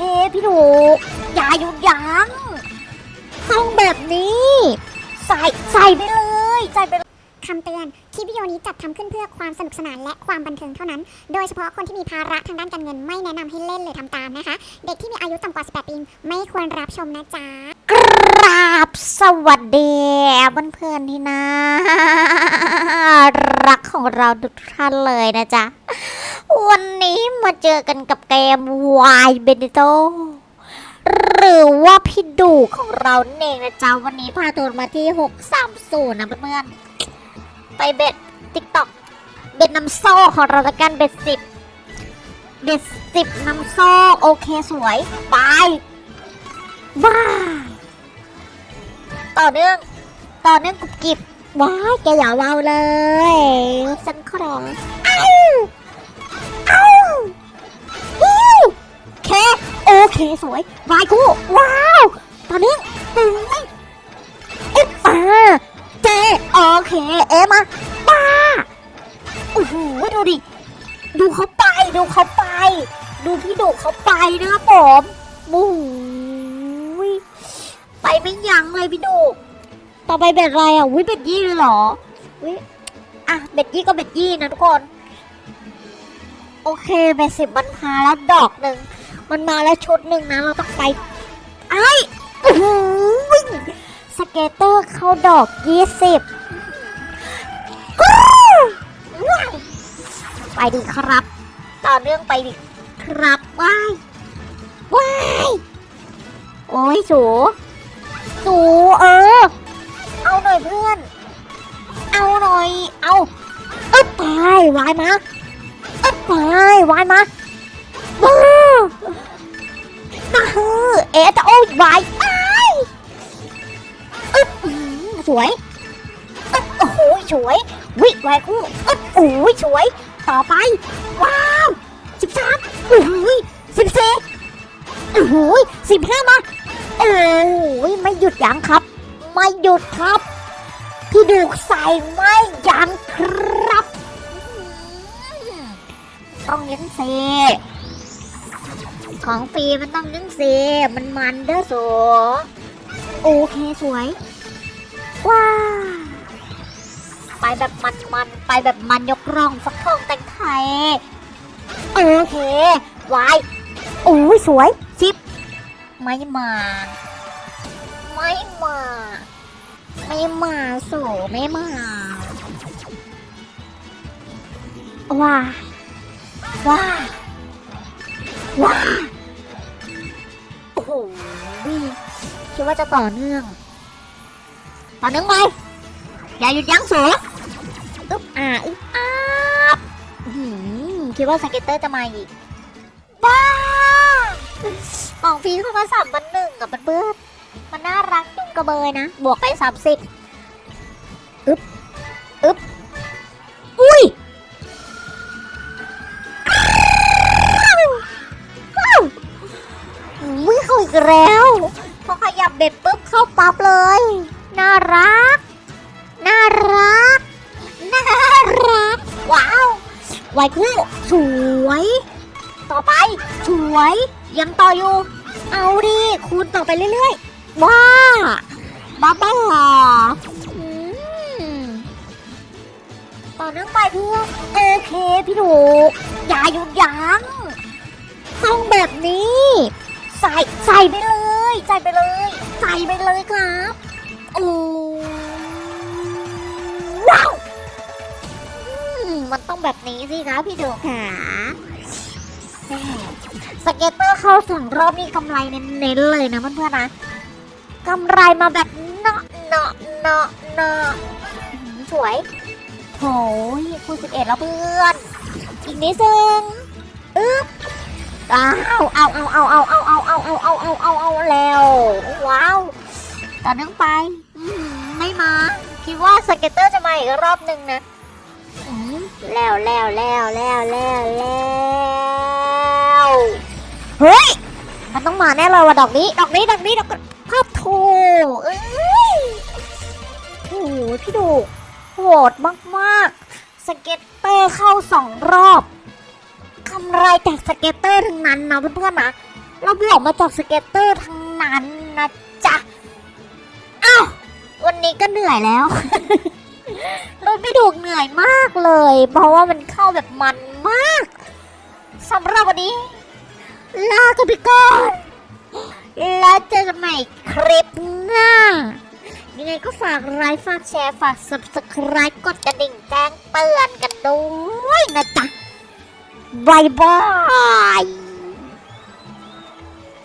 พี่ถูกอย่าหยุดยั้งต้องแบบนี้ ใส่ใส่ไปเลยใส่ไปคำเตือนคลิปวิดีโอนี้จัดทำขึ้นเพื่อความสนุกสนานและความบันเทิงเท่านั้น โดยเฉพาะคนที่มีภาระทางด้านการเงินไม่แนะนำให้เล่นหรือทำตามนะคะ เด็กที่มีอายุต่ำกว่า 18 ปีไม่ควรรับชมนะจ๊ะ ราบสวัสดีเพื่อนๆที่น่ารักของเราทุกท่านเลยนะจ๊ะ วันนี้มาเจอกันกับเกม Y b e n e t o หรือว่าพี่ดูของเราเองนะจ๊ะ วันนี้พาตัวมาที่ 630 นะเพื่อนๆไปเบ็ด TikTok เบ็ดน้ำโซ่ของเราละกันเบ็ดสิบเบ็ดสิบน้ำโซ่โอเคสวย ไปบ้า ต่อเนื่อง ต่อเนื่องกุบกิบว้ายแกอย่าเบาเลยฉันขออ้าวอ้าวฮิวเคโอเคสวยวายกูว้าวต่อเนื่องตึงเอ๊ะอ่าเจโอเคเอ๊ะมาป้าโอ้โหดูดิดูเขาไปดูเขาไป ดูพี่ดุเขาไปนะครับผมบู๊ ไปไม่ยั้งเลยพี่ดู ต่อไปเบ็ดอะไรอะวิเบ็ดยี่เลยเหรอวิอะเบ็ดยี่ก็เบ็ดยี่นะทุกคน โอเคเบ็ดสิบมันมาแล้วดอกหนึ่งมันมาแล้วชุดหนึ่งนะเราต้องไปไอ้โอ้โหวิ่งสเกตเตอร์เข้าดอกยี่สิบไปดีครับ ต่อเนื่องไปดิครับว้ายว้ายโอ้ยสู สูเออ เอาหน่อยเพื่อน เอาหน่อย เอาอึ๊บไปวายมาอึ๊บไปวายมาบ้าบ้าเอ๊ะจะโอ้ยวายไปอึ๊บอื้อหือสวยอึ๊บโอ้โหสวย วิวายคู่อึ๊บโอ้ยสวย ต่อไป ว้าวสิบสามโอ้โหสิบสี่โอ้โหสิบห้ามา โอ้ยไม่หยุดยั้งครับ ไม่หยุดครับ พี่ดูใส่ไม่ยั้งครับต้องยั้งเซของฟรีมันต้องยั้งเซมันมันเด้อสัวโอเคสวย ว้าไปแบบมันมันๆไปแบบมันยกร่องฟักทองแต่งไทย โอเควายโอ้ยสวย ไม่มา ไม่มา ไม่มาสู่ไม่มา ว้า ว้า ว้า โอ้โหคิดว่าจะต่อเนื่อง ต่อเนื่องไป อย่าหยุดยั้งสูอึ๊บอ่าอึ๊บอาบอื้อหือคิดว่าสเก็ตเตอร์จะมาอีกบ้า ของฟีเข้ามาสามพันหนึ่งกับเพื่อมันน่ารักจุงกระเบยนะ บวกไปสามสิบอึ๊บอึ๊บอุ้ยวอุ้ยเข้าอีกแล้วพอขยับเบ็ดปุ๊บเข้าปั๊บเลย น่ารัก น่ารัก น่ารัก ว้าวไวคู่สวย ต่อไป สวย ยังต่ออยู่ เอาดิคูณต่อไปเรื่อยๆ ว้าบ้าบ้าต่อเนื่องไปเพื่อโอเคพี่ถูอย่าหยุดยั้งต้องแบบนี้ ใส่ใส่ไปเลย ใส่ไปเลย ใส่ไปเลยครับโอ้ wow มันต้องแบบนี้สิคะพี่ดูค่ะ scatter เข้าสองรอบนี่กำไรเน้นๆเลยนะเพื่อนๆนะกำไรมาแบบเนาะเนาะเนาะเนาะสวยโหยคูณสิบเอ็ดแล้วเพื่อน อีกนิดนึงอึ๊บอ้าวเอาเอาเอาเอาเอาเอาเอาเอาเอาเอาเอาเอาแล้วว้าวต่อเนื่องไปไม่มา คิดว่าสเก็ตเตอร์จะมาอีกรอบหนึ่งนะแล้วแล้วแล้วแล้วแล้วแล้ว เฮ้ย มันต้องมาแน่เลยว่ะดอกนี้ ดอกนี้ ดอกนี้ ดอกภาพโถเอ้ยโอ้โหพี่ดูโหดมากๆ scatter เข้าสองรอบกำไรจาก scatter ทั้งนั้นนะเพื่อนๆนะเราบวกมาจาก scatter ทั้งนั้นนะจ๊ะอ้าววันนี้ก็เหนื่อยแล้วรถไม่ถูเหนื่อยมากเลย เพราะว่ามันเข้าแบบมันมากสำหรับวันนี้ ลากันไปก่อนแล้วเจอกันใหม่คลิปหน้า ยังไงก็ฝากไลค์ฝากแชร์ฝาก subscribe กดกระดิ่งแจ้งเตือนกันด้วยนะจ๊ะบายบาย